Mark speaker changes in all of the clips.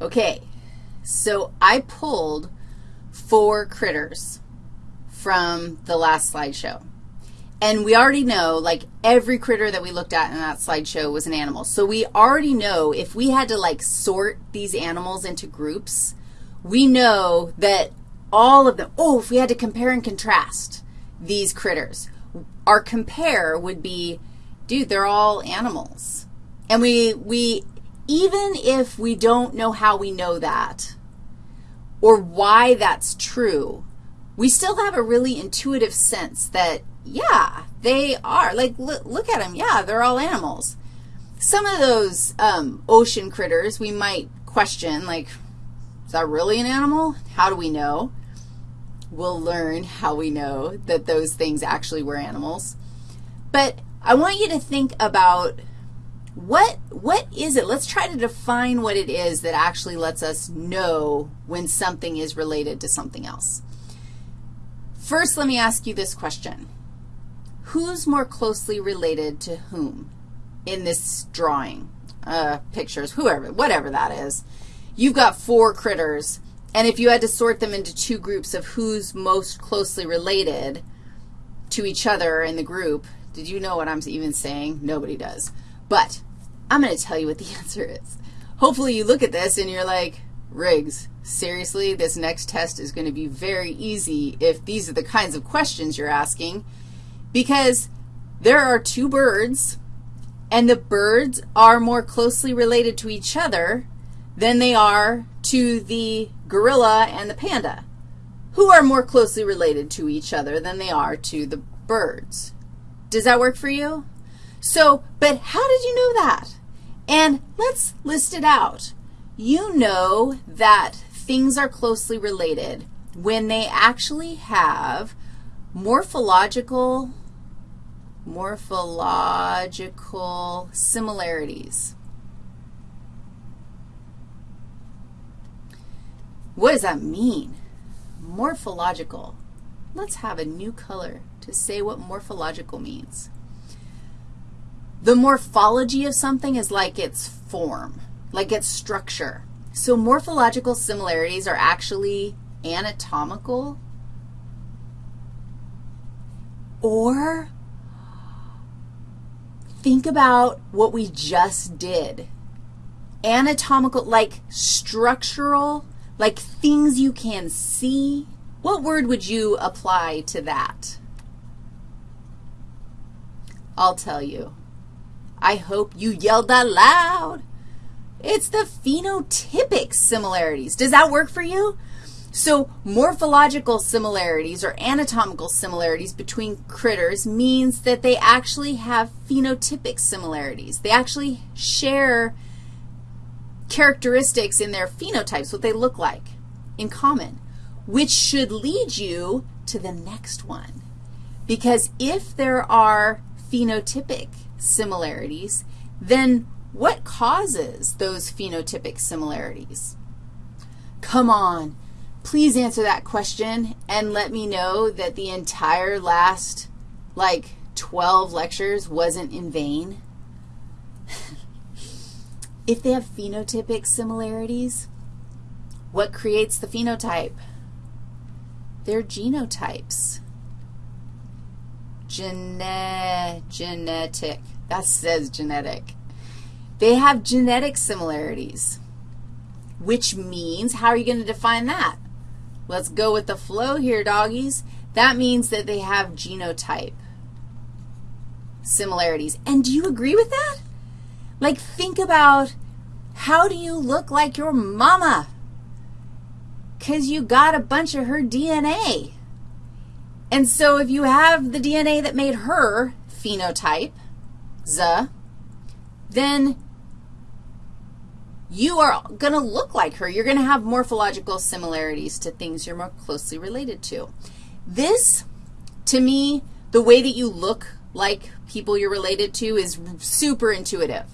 Speaker 1: Okay, so I pulled four critters from the last slideshow. And we already know, like, every critter that we looked at in that slideshow was an animal. So we already know if we had to, like, sort these animals into groups, we know that all of them, oh, if we had to compare and contrast these critters, our compare would be, dude, they're all animals. And we, we, even if we don't know how we know that or why that's true, we still have a really intuitive sense that, yeah, they are. Like, look, look at them. Yeah, they're all animals. Some of those um, ocean critters we might question, like, is that really an animal? How do we know? We'll learn how we know that those things actually were animals. But I want you to think about what, what is it? Let's try to define what it is that actually lets us know when something is related to something else. First, let me ask you this question. Who's more closely related to whom in this drawing, uh, pictures, whoever, whatever that is? You've got four critters, and if you had to sort them into two groups of who's most closely related to each other in the group, did you know what I'm even saying? Nobody does. But I'm going to tell you what the answer is. Hopefully you look at this and you're like, Riggs, seriously, this next test is going to be very easy if these are the kinds of questions you're asking, because there are two birds, and the birds are more closely related to each other than they are to the gorilla and the panda, who are more closely related to each other than they are to the birds. Does that work for you? So, but how did you know that? And let's list it out. You know that things are closely related when they actually have morphological, morphological similarities. What does that mean? Morphological. Let's have a new color to say what morphological means. The morphology of something is like its form, like its structure. So morphological similarities are actually anatomical or think about what we just did. Anatomical, like structural, like things you can see. What word would you apply to that? I'll tell you. I hope you yelled that loud. It's the phenotypic similarities. Does that work for you? So morphological similarities or anatomical similarities between critters means that they actually have phenotypic similarities. They actually share characteristics in their phenotypes, what they look like in common, which should lead you to the next one. Because if there are phenotypic similarities, then what causes those phenotypic similarities? Come on, please answer that question and let me know that the entire last, like, 12 lectures wasn't in vain. if they have phenotypic similarities, what creates the phenotype? They're genotypes. Gene genetic. That says genetic. They have genetic similarities, which means, how are you going to define that? Let's go with the flow here, doggies. That means that they have genotype similarities. And do you agree with that? Like, think about how do you look like your mama? Because you got a bunch of her DNA. And so if you have the DNA that made her phenotype, Z, then you are going to look like her. You're going to have morphological similarities to things you're more closely related to. This, to me, the way that you look like people you're related to is super intuitive.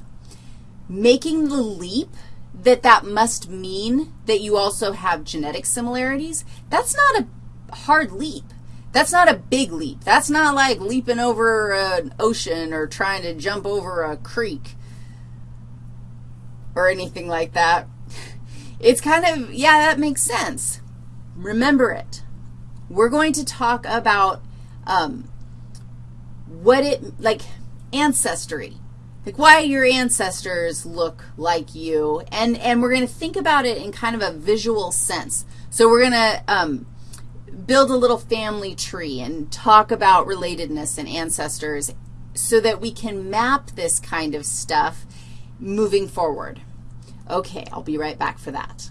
Speaker 1: Making the leap that that must mean that you also have genetic similarities, that's not a hard leap. That's not a big leap. That's not like leaping over an ocean or trying to jump over a creek or anything like that. it's kind of, yeah, that makes sense. Remember it. We're going to talk about um, what it, like ancestry, like why your ancestors look like you, and, and we're going to think about it in kind of a visual sense. So we're going to um, build a little family tree and talk about relatedness and ancestors so that we can map this kind of stuff moving forward. Okay, I'll be right back for that.